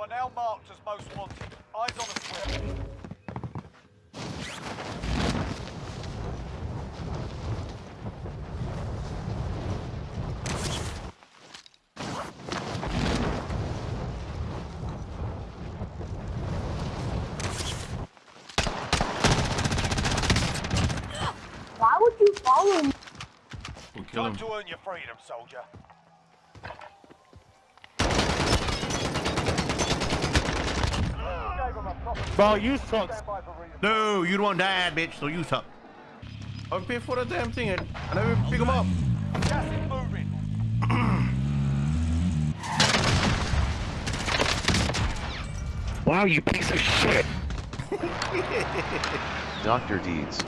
Are now marked as most wanted. Eyes on. Why would you follow me? We'll kill him. to earn your freedom, soldier. Bro, you suck. stand by for reading. No, you don't die, bitch, so you suck. I paid for the damn thing and I never pick him up. Gas is moving. Wow, you piece of shit. Dr. Deeds.